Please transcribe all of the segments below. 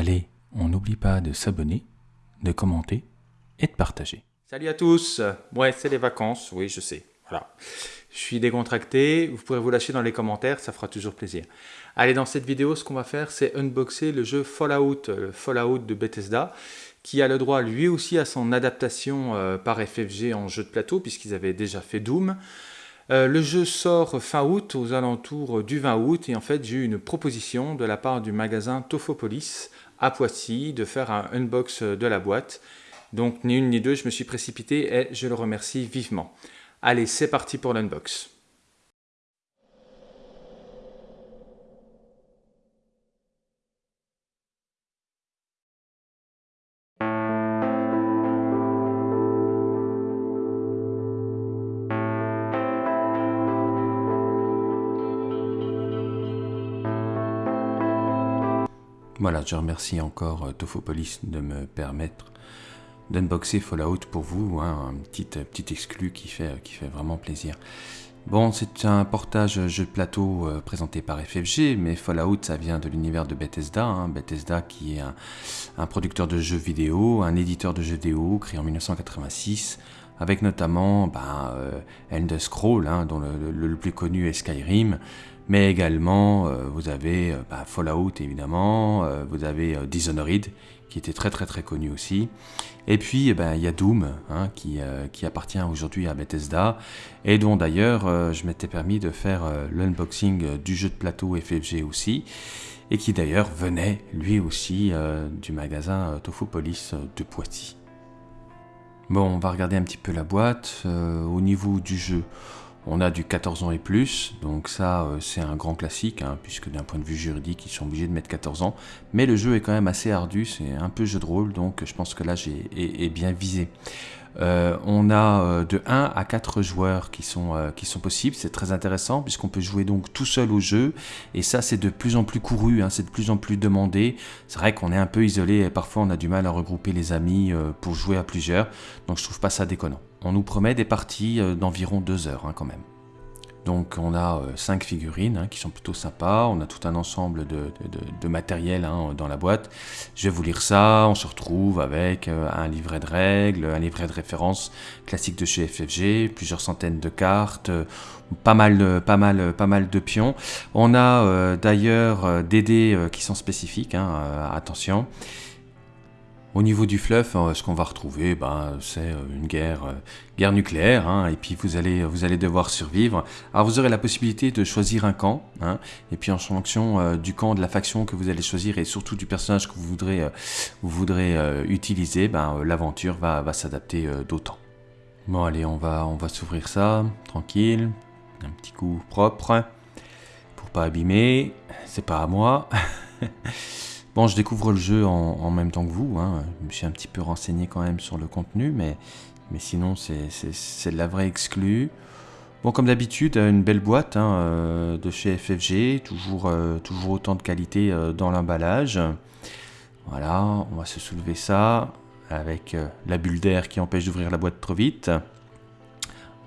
Allez, on n'oublie pas de s'abonner, de commenter et de partager. Salut à tous Ouais, c'est les vacances, oui, je sais. Voilà. Je suis décontracté, vous pourrez vous lâcher dans les commentaires, ça fera toujours plaisir. Allez, dans cette vidéo, ce qu'on va faire, c'est unboxer le jeu Fallout, le Fallout de Bethesda, qui a le droit lui aussi à son adaptation euh, par FFG en jeu de plateau, puisqu'ils avaient déjà fait Doom. Euh, le jeu sort fin août, aux alentours du 20 août, et en fait j'ai eu une proposition de la part du magasin Tofopolis à Poissy de faire un unbox de la boîte. Donc ni une ni deux, je me suis précipité et je le remercie vivement. Allez, c'est parti pour l'unbox. Voilà, je remercie encore euh, Tofopolis de me permettre d'unboxer Fallout pour vous, hein, un petit, euh, petit exclu qui fait, qui fait vraiment plaisir. Bon, c'est un portage jeu de plateau euh, présenté par FFG, mais Fallout, ça vient de l'univers de Bethesda. Hein. Bethesda qui est un, producteur de jeux vidéo, un éditeur de jeux vidéo créé en 1986, avec notamment ben, End Scroll, hein, dont le, le, plus connu est Skyrim, mais également euh, vous avez euh, bah, Fallout évidemment, euh, vous avez Dishonored qui était très très très connu aussi, et puis eh ben, il y a Doom hein, qui, appartient aujourd'hui à Bethesda, et dont d'ailleurs je m'étais permis de faire l'unboxing du jeu de plateau FFG aussi, et qui d'ailleurs venait lui aussi du magasin Tofopolis de Poitiers. Bon, on va regarder un petit peu la boîte. au niveau du jeu, on a du 14 ans et plus, donc ça euh, c'est un grand classique, hein, puisque d'un point de vue juridique ils sont obligés de mettre 14 ans. Mais le jeu est quand même assez ardu, c'est un peu jeu de rôle, donc je pense que là j'ai bien visé. Euh, on a euh, de 1 à 4 joueurs qui sont, possibles, c'est très intéressant puisqu'on peut jouer donc tout seul au jeu et ça c'est de plus en plus couru, hein, c'est de plus en plus demandé. C'est vrai qu'on est un peu isolé et parfois on a du mal à regrouper les amis pour jouer à plusieurs, donc je trouve pas ça déconnant on nous promet des parties euh, d'environ deux heures hein, quand même. Donc on a 5 euh, figurines hein, qui sont plutôt sympas, on a tout un ensemble de, matériel hein, dans la boîte. Je vais vous lire ça, on se retrouve avec euh, un livret de règles, un livret de référence classique de chez FFG, plusieurs centaines de cartes, pas mal de pions. On a d'ailleurs des dés qui sont spécifiques, attention. Au niveau du euh, ce qu'on va retrouver, ben, c'est euh, une guerre, euh, guerre nucléaire, hein, et puis vous allez, vous allez devoir survivre. Alors vous aurez la possibilité de choisir un camp, hein, et puis en fonction du camp, de la faction que vous allez choisir, et surtout du personnage que vous voudrez, utiliser, ben, l'aventure va, s'adapter d'autant. Bon allez, on va, on va s'ouvrir ça, tranquille, un petit coup propre, pour pas abîmer, c'est pas à moi. Je découvre le jeu en, même temps que vous. Hein. Je me suis un petit peu renseigné quand même sur le contenu, mais, sinon, c'est de la vraie exclue. Bon, comme d'habitude, une belle boîte hein, euh, de chez FFG, toujours, euh, toujours autant de qualité euh, dans l'emballage. Voilà, on va se soulever ça avec la bulle d'air qui empêche d'ouvrir la boîte trop vite.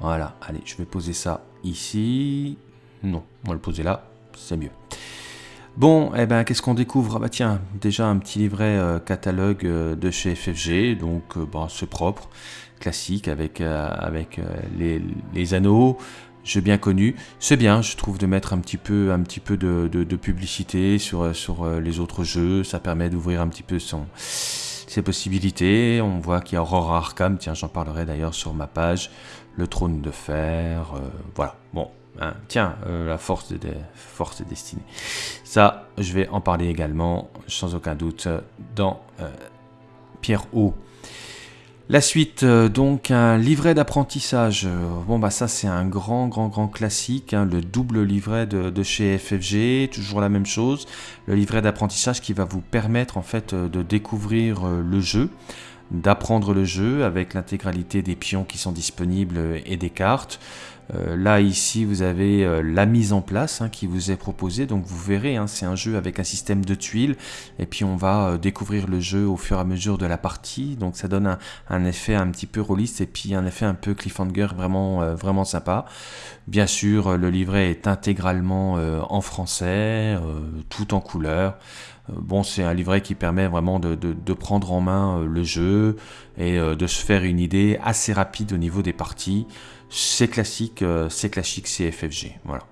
Voilà, allez, je vais poser ça ici. Non, on va le poser là, c'est mieux. Bon, eh ben, qu'est-ce qu'on découvre? Ah bah tiens, déjà un petit livret euh, catalogue euh, de chez FFG, donc euh, bon, c'est propre, classique, avec, avec les, anneaux, j'ai bien connu. C'est bien, je trouve, de mettre un petit peu, un petit peu de, publicité sur, sur les autres jeux, ça permet d'ouvrir un petit peu son, ses possibilités. On voit qu'il y a Aurora Arkham, tiens, j'en parlerai d'ailleurs sur ma page, le trône de fer, voilà, bon, Hein, tiens, euh, la force des, forces destinées. Ça, je vais en parler également, sans aucun doute, dans euh, Pierre O. La suite, euh, donc un livret d'apprentissage. Bon bah ça c'est un grand grand grand classique, hein, le double livret de, de, chez FFG, toujours la même chose. Le livret d'apprentissage qui va vous permettre en fait de découvrir le jeu, d'apprendre le jeu avec l'intégralité des pions qui sont disponibles et des cartes. Euh, là, ici, vous avez euh, la mise en place hein, qui vous est proposée. Donc, vous verrez, hein, c'est un jeu avec un système de tuiles. Et puis, on va euh, découvrir le jeu au fur et à mesure de la partie. Donc, ça donne un, effet un petit peu rôliste et puis un effet un peu cliffhanger vraiment, sympa. Bien sûr, le livret est intégralement en français, tout en couleur. bon, c'est un livret qui permet vraiment de prendre en main le jeu et de se faire une idée assez rapide au niveau des parties. C'est classique, c'est classique CFFG. Voilà.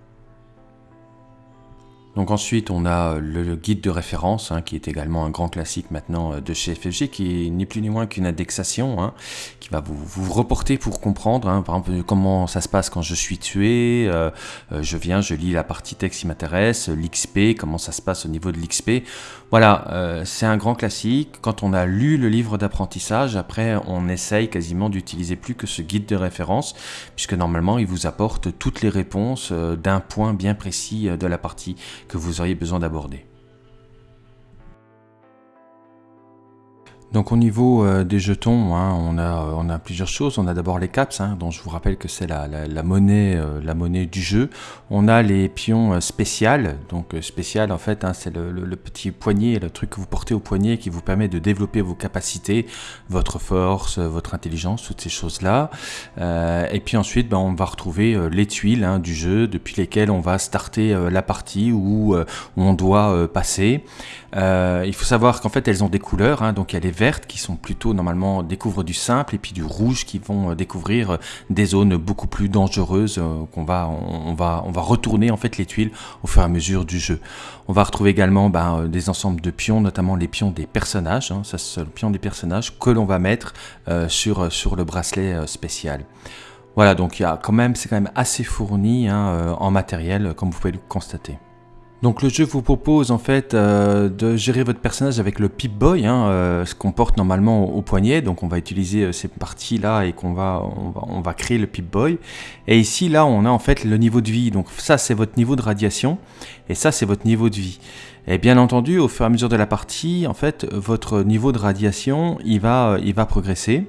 Donc ensuite, on a euh, le guide de référence, hein, qui est également un grand classique maintenant euh, de chez FFG, qui n'est plus ni moins qu'une indexation, hein, qui va vous, vous, reporter pour comprendre, hein, par exemple, comment ça se passe quand je suis tué, euh, je viens, je lis la partie texte qui m'intéresse, l'XP, comment ça se passe au niveau de l'XP. Voilà, c'est un grand classique. Quand on a lu le livre d'apprentissage, après, on essaye quasiment d'utiliser plus que ce guide de référence, puisque normalement, il vous apporte toutes les réponses d'un point bien précis de la partie que vous auriez besoin d'aborder. Donc au niveau euh, des jetons, hein, on, a, euh, plusieurs choses. On a d'abord les caps, hein, dont je vous rappelle que c'est la, monnaie, euh, la monnaie du jeu. On a les pions spéciales. Donc spécial en fait, hein, c'est le, petit poignet, le truc que vous portez au poignet qui vous permet de développer vos capacités, votre force, votre intelligence, toutes ces choses-là. et puis ensuite, ben, on va retrouver les tuiles du jeu depuis lesquelles on va starter la partie où, où on doit passer. il faut savoir qu'en fait elles ont des couleurs, donc il y a les vertes qui sont plutôt normalement découvrent du simple et puis du rouge qui vont euh, découvrir euh, des zones beaucoup plus dangereuses euh, qu'on va on, va on va retourner en fait les tuiles au fur et à mesure du jeu. On va retrouver également ben, des ensembles de pions, notamment les pions des personnages. Hein, ça c'est le pion des personnages que l'on va mettre sur sur le bracelet spécial. Voilà, donc il y a quand même, c'est quand même assez fourni hein, en matériel, comme vous pouvez le constater. Donc le jeu vous propose en fait euh, de gérer votre personnage avec le Pip-Boy, hein, euh, ce qu'on porte normalement au, poignet. Donc on va utiliser euh, ces parties-là et qu'on va on, va, créer le Pip-Boy. Et ici là on a en fait le niveau de vie. Donc ça c'est votre niveau de radiation et ça c'est votre niveau de vie. Et bien entendu au fur et à mesure de la partie, en fait votre niveau de radiation il va progresser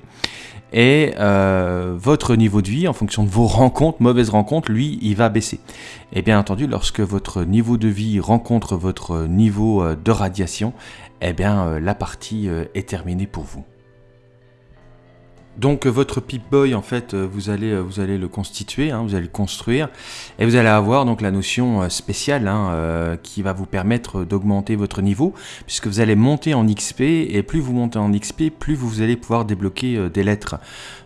et euh, votre niveau de vie, en fonction de vos rencontres, mauvaises rencontres, lui, il va baisser. Et bien entendu, lorsque votre niveau de vie rencontre votre niveau euh, de radiation, eh bien euh, la partie est terminée pour vous. Donc votre Pip-Boy, en fait, euh, vous allez, euh, vous allez le constituer, hein, vous allez le construire, et vous allez avoir donc la notion euh, spéciale hein, qui va vous permettre d'augmenter votre niveau, puisque vous allez monter en XP, et plus vous montez en XP, plus vous allez pouvoir débloquer des lettres.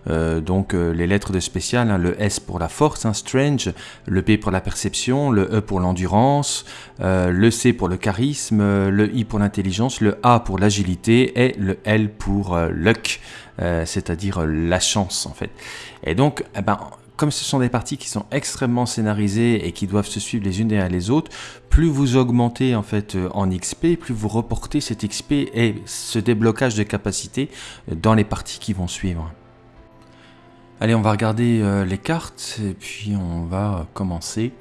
donc les lettres de spécial, hein, le S pour la force, Strange, le P pour la perception, le E pour l'endurance, le C pour le charisme, le I pour l'intelligence, le A pour l'agilité, et le L pour luck. Euh, c'est-à-dire euh, la chance en fait. Et donc, eh ben, comme ce sont des parties qui sont extrêmement scénarisées et qui doivent se suivre les unes derrière les autres, plus vous augmentez en fait euh, en XP, plus vous reportez cet XP et ce déblocage de capacité dans les parties qui vont suivre. Allez, on va regarder les cartes et puis on va commencer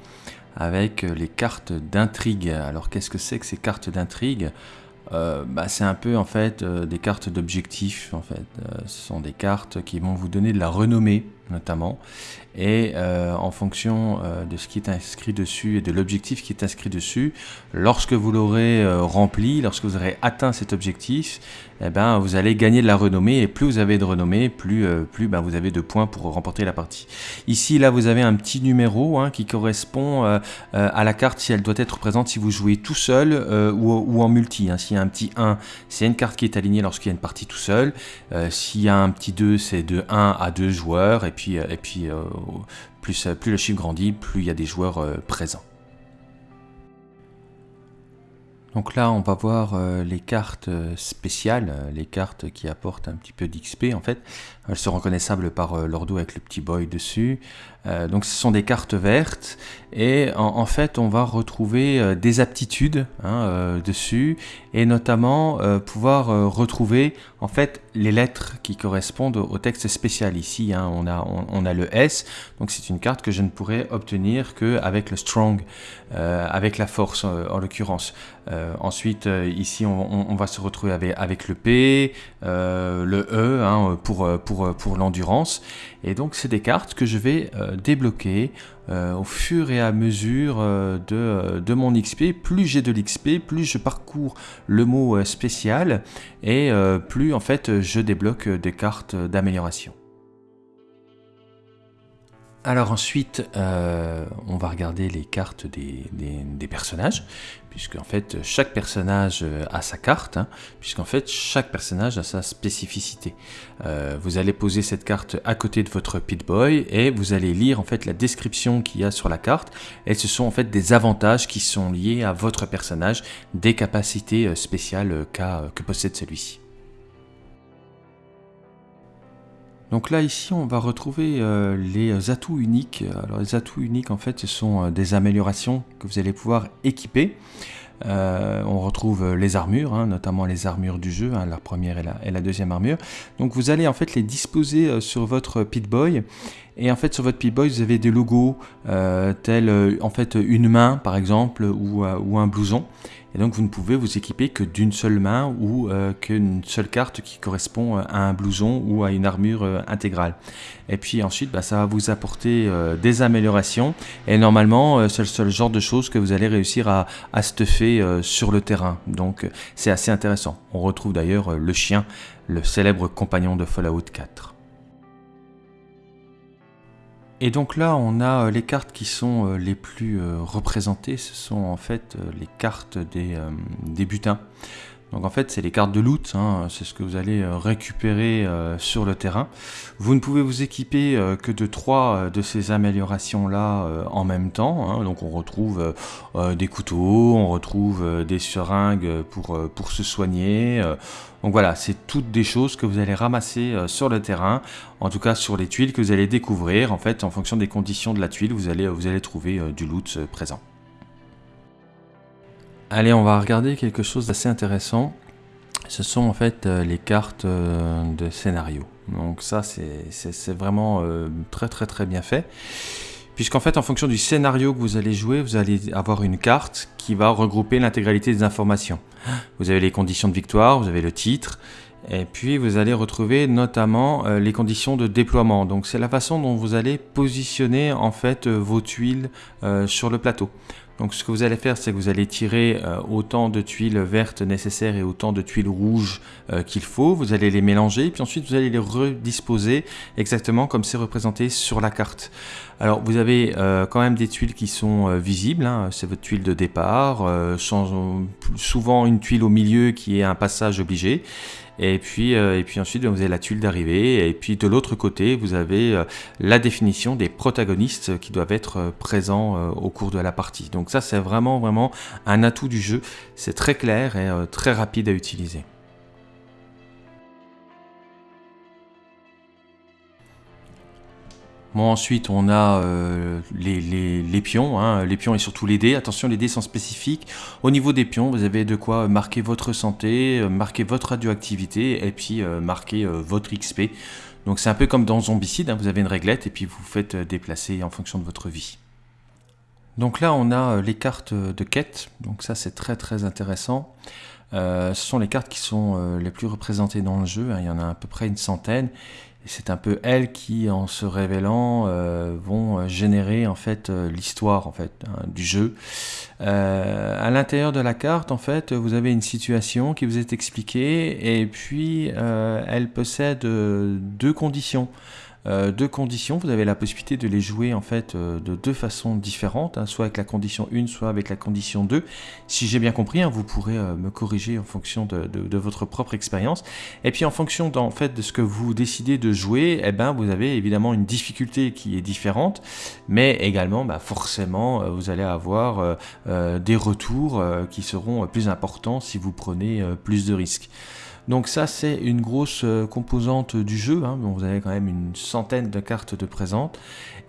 avec les cartes d'intrigue. Alors qu'est-ce que c'est que ces cartes d'intrigue? Euh, bah, c'est un peu en fait euh, des cartes d'objectifs en fait. Euh, ce sont des cartes qui vont vous donner de la renommée notamment et en fonction de ce qui est inscrit dessus et de l'objectif qui est inscrit dessus, lorsque vous l'aurez rempli, lorsque vous aurez atteint cet objectif, eh ben, vous allez gagner de la renommée et plus vous avez de renommée, plus, plus ben, vous avez de points pour remporter la partie. Ici, là, vous avez un petit numéro hein, qui correspond à la carte si elle doit être présente si vous jouez tout seul ou, en multi. Hein, y a un petit 1, c'est une carte qui est alignée lorsqu'il y a une partie tout seul. Euh, s'il y a un petit 2, c'est de 1 à 2 joueurs. Et euh, et puis euh, plus, plus le chiffre grandit, plus il y a des joueurs présents. Donc là, on va voir les cartes spéciales, les cartes qui apportent un petit peu d'XP en fait. Elles sont reconnaissables par l'ordo avec le petit boy dessus. donc ce sont des cartes vertes et en, fait, on va retrouver euh, des aptitudes hein, euh, dessus et notamment euh, pouvoir retrouver en fait les lettres qui correspondent au texte spécial. Ici, hein, on, a, on, a le S, donc c'est une carte que je ne pourrais obtenir qu'avec le Strong, avec la force en l'occurrence. ensuite, ici, on, va se retrouver avec, avec le P, le E hein, pour, pour, pour l'endurance. Et donc, c'est des cartes que je vais débloquer au fur et à mesure euh, de, euh, de, mon XP. Plus j'ai de l'XP, plus je parcours le mot euh, spécial et plus en fait je débloque des cartes d'amélioration. Alors ensuite, on va regarder les cartes des, personnages, puisque en fait chaque personnage euh, a sa carte, hein, puisqu'en fait chaque personnage a sa spécificité. Euh, vous allez poser cette carte à côté de votre Pit-Boy et vous allez lire en fait la description qu'il y a sur la carte, et ce sont en fait des avantages qui sont liés à votre personnage, des capacités euh, spéciales que possède celui-ci. Donc là ici on va retrouver euh, les atouts uniques. Alors les atouts uniques en fait ce sont euh, des améliorations que vous allez pouvoir équiper. Euh, on retrouve les armures, hein, notamment les armures du jeu, hein, la première et la, deuxième armure. Donc vous allez en fait les disposer sur votre Pit-Boy. Et en fait sur votre Pit-Boy vous avez des logos tels en fait une main par exemple ou, ou un blouson. Et donc vous ne pouvez vous équiper que d'une seule main ou euh, qu'une seule carte qui correspond à un blouson ou à une armure euh, intégrale. Et puis ensuite, bah, ça va vous apporter euh, des améliorations. Et normalement, c'est le seul genre de choses que vous allez réussir à, à stuffer sur le terrain. Donc c'est assez intéressant. On retrouve d'ailleurs le chien, le célèbre compagnon de Fallout 4. Et donc là, on a euh, les cartes qui sont euh, les plus euh, représentées. Ce sont en fait les cartes des, des butins. Donc en fait, c'est les cartes de loot, hein. c'est ce que vous allez récupérer sur le terrain. Vous ne pouvez vous équiper que de trois de ces améliorations-là en même temps. Hein. Donc on retrouve des couteaux, on retrouve des seringues pour, se soigner, donc voilà, c'est toutes des choses que vous allez ramasser euh, sur le terrain, en tout cas sur les tuiles que vous allez découvrir. En fait, en fonction des conditions de la tuile, vous allez, vous allez trouver euh, du loot euh, présent. Allez, on va regarder quelque chose d'assez intéressant. Ce sont en fait les cartes de scénario. Donc ça, c'est vraiment très très très bien fait. Puisqu'en fait, en fonction du scénario que vous allez jouer, vous allez avoir une carte qui va regrouper l'intégralité des informations. Vous avez les conditions de victoire, vous avez le titre, et puis vous allez retrouver notamment euh, les conditions de déploiement. Donc c'est la façon dont vous allez positionner en fait euh, vos tuiles euh, sur le plateau. Donc ce que vous allez faire, c'est que vous allez tirer euh, autant de tuiles vertes nécessaires et autant de tuiles rouges euh, qu'il faut. Vous allez les mélanger, puis ensuite vous allez les redisposer exactement comme c'est représenté sur la carte. Alors vous avez euh, quand même des tuiles qui sont visibles, hein. c'est votre tuile de départ, souvent une tuile au milieu qui est un passage obligé. Et puis, euh, et puis ensuite, vous avez la tuile d'arrivée. Et puis de l'autre côté, vous avez euh, la définition des protagonistes qui doivent être euh, présents au cours de la partie. Donc ça, c'est vraiment, vraiment un atout du jeu. C'est très clair et très rapide à utiliser. Bon, ensuite, on a euh, les, pions, hein, les pions et surtout les dés. Attention, les dés sont spécifiques. Au niveau des pions, vous avez de quoi marquer votre santé, euh, marquer votre radioactivité et puis euh, marquer votre XP. Donc c'est un peu comme dans Zombicide, hein, vous avez une réglette et puis vous faites déplacer en fonction de votre vie. Donc là, on a les cartes de quête. Donc ça, c'est très très intéressant. ce sont les cartes qui sont les plus représentées dans le jeu. Hein. Il y en a à peu près une centaine c'est un peu elles qui, en se révélant, euh, vont euh, générer en fait euh, l'histoire en fait hein, du jeu. à l'intérieur de la carte, en fait, vous avez une situation qui vous est expliquée et puis elle possède deux conditions. Euh, deux conditions, vous avez la possibilité de les jouer en fait euh, de deux façons différentes, hein, soit avec la condition 1, soit avec la condition 2. Si j'ai bien compris, hein, vous pourrez euh, me corriger en fonction de, votre propre expérience. Et puis en fonction en fait, de ce que vous décidez de jouer, eh ben, vous avez évidemment une difficulté qui est différente, mais également bah, forcément vous allez avoir des retours qui seront plus importants si vous prenez plus de risques. Donc ça c'est une grosse euh, composante du jeu, hein. vous avez quand même une centaine de cartes de présentes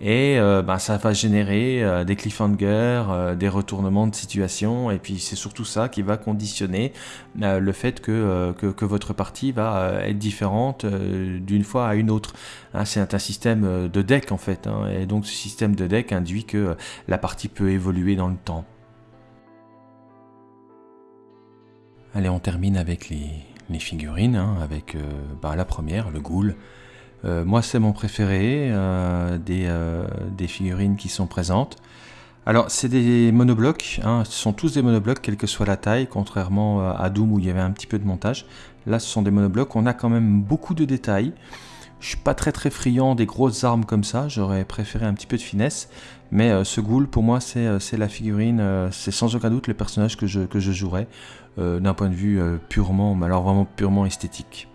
et euh, bah, ça va générer euh, des cliffhangers, des retournements de situation et puis c'est surtout ça qui va conditionner le fait que, que, votre partie va être différente d'une fois à une autre. Hein. c'est un, système de deck en fait hein. et donc ce système de deck induit que la partie peut évoluer dans le temps. Allez, on termine avec les, les figurines, hein, avec euh, bah, la première, le ghoul. Euh, moi, c'est mon préféré euh, des, figurines qui sont présentes. Alors, c'est des monoblocs, hein, ce sont tous des monoblocs, quelle que soit la taille, contrairement à Doom où il y avait un petit peu de montage. Là, ce sont des monoblocs, on a quand même beaucoup de détails. Je suis pas très très friand des grosses armes comme ça, j'aurais préféré un petit peu de finesse. Mais ce ghoul, pour moi, c'est la figurine, c'est sans aucun doute le personnage que je, que je jouerais, d'un point de vue purement, mais alors vraiment purement esthétique.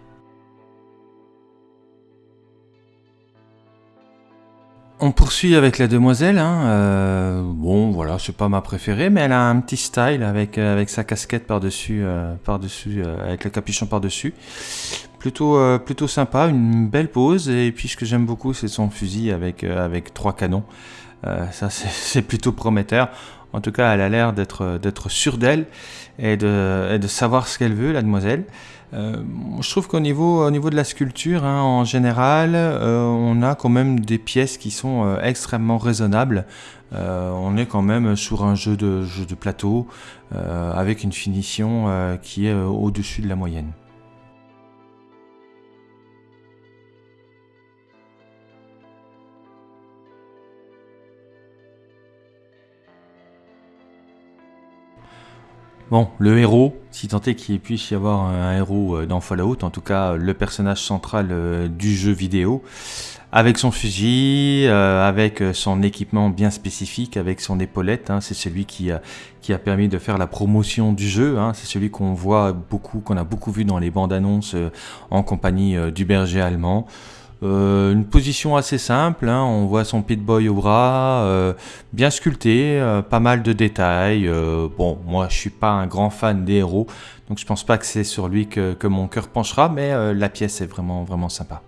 On poursuit avec la demoiselle. Hein, euh, bon, voilà, c'est pas ma préférée, mais elle a un petit style avec, euh, avec sa casquette euh, par-dessus, avec le capuchon par-dessus. Plutôt, plutôt sympa, une belle pose. Et puis, ce que j'aime beaucoup, c'est son fusil avec, avec trois canons. ça, c'est plutôt prometteur. En tout cas, elle a l'air d'être sûre d'elle et de, de savoir ce qu'elle veut, la demoiselle. Euh, je trouve qu'au niveau, au niveau de la sculpture, hein, en général, euh, on a quand même des pièces qui sont euh, extrêmement raisonnables. on est quand même sur un jeu de, jeu de plateau avec une finition qui est au-dessus de la moyenne. Bon, le héros, si tant est qu'il puisse y avoir un héros euh, dans Fallout, en tout cas le personnage central euh, du jeu vidéo, avec son fusil, euh, avec son équipement bien spécifique, avec son épaulette, hein, c'est celui qui a, qui a permis de faire la promotion du jeu, hein, c'est celui qu'on voit beaucoup, qu'on a beaucoup vu dans les bandes annonces en compagnie du berger allemand. Euh, une position assez simple, hein. on voit son Pit-Boy au bras, euh, bien sculpté, euh, pas mal de détails. bon, moi je suis pas un grand fan des héros, donc je pense pas que c'est sur lui que, que, mon cœur penchera, mais la pièce est vraiment vraiment sympa.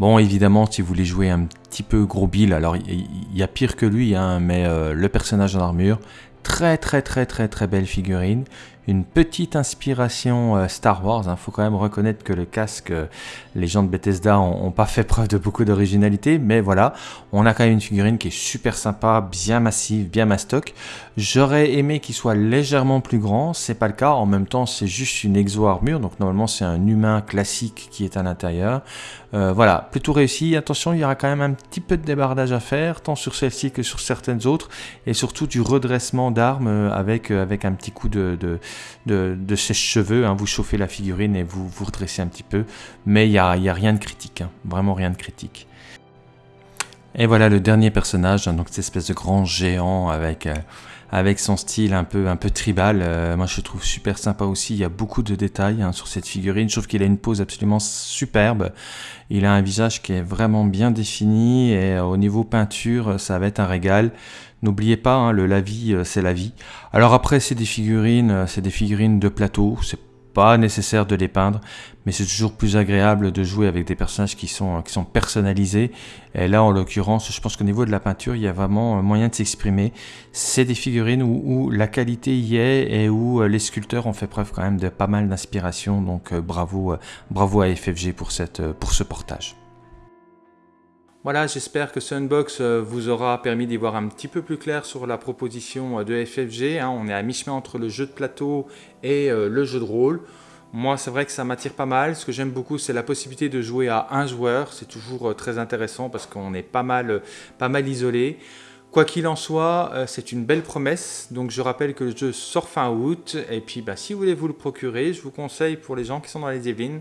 Bon, évidemment, si vous voulez jouer un petit peu gros Bill, alors il y, a pire que lui, hein, mais le personnage en armure, très très très très très belle figurine, une petite inspiration euh, Star Wars. Il hein. faut quand même reconnaître que le casque, euh, les gens de Bethesda ont, pas fait preuve de beaucoup d'originalité, mais voilà, on a quand même une figurine qui est super sympa, bien massive, bien mastoc. J'aurais aimé qu'il soit légèrement plus grand, c'est pas le cas. En même temps, c'est juste une exo-armure, donc normalement c'est un humain classique qui est à l'intérieur. Euh, voilà, plutôt réussi. Attention, il y aura quand même un petit peu de débardage à faire, tant sur celle-ci que sur certaines autres, et surtout du redressement d'armes avec, un petit coup de, ses cheveux hein. Vous chauffez la figurine et vous vous redressez un petit peu. Mais il n'y a, a, rien de critique. Hein. Vraiment rien de critique. Et voilà le dernier personnage, hein. donc cette espèce de grand géant avec, euh, avec son style un peu, un peu tribal. Euh, moi je trouve super sympa aussi, il y a beaucoup de détails sur cette figurine. Je trouve qu'il a une pose absolument superbe. Il a un visage qui est vraiment bien défini et au niveau peinture, ça va être un régal. N'oubliez pas, hein, le la vie, euh, c'est la vie. Alors après, c'est des figurines, euh, c'est des figurines de plateau. C'est pas nécessaire de les peindre, mais c'est toujours plus agréable de jouer avec des personnages qui sont, qui sont personnalisés. Et là, en l'occurrence, je pense qu'au niveau de la peinture, il y a vraiment moyen de s'exprimer. C'est des figurines où, la qualité y est et où euh, les sculpteurs ont fait preuve quand même de pas mal d'inspiration. Donc bravo, bravo à FFG pour, cette, pour ce portage. Voilà, j'espère que ce unbox euh, vous aura permis d'y voir un petit peu plus clair sur la proposition euh, de FFG. Hein. On est à mi-chemin entre le jeu de plateau et euh, le jeu de rôle. Moi, c'est vrai que ça m'attire pas mal. Ce que j'aime beaucoup, c'est la possibilité de jouer à un joueur. C'est toujours très intéressant parce qu'on est pas mal, pas mal isolé. Quoi qu'il en soit, c'est une belle promesse. Donc je rappelle que le jeu sort fin août. Et puis bah, si vous voulez vous le procurer, je vous conseille pour les gens qui sont dans les Yvelines,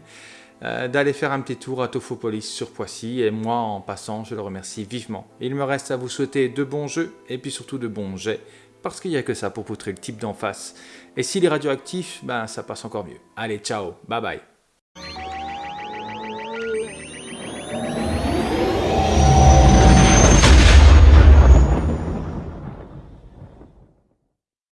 d'aller faire un petit tour à Tofopolis sur Poissy et moi en passant je le remercie vivement. Il me reste à vous souhaiter de bons jeux et puis surtout de bons jets parce qu'il n'y a que ça pour poutrer le type d'en face. Et s'il est radioactif, ben ça passe encore mieux. Allez ciao, bye bye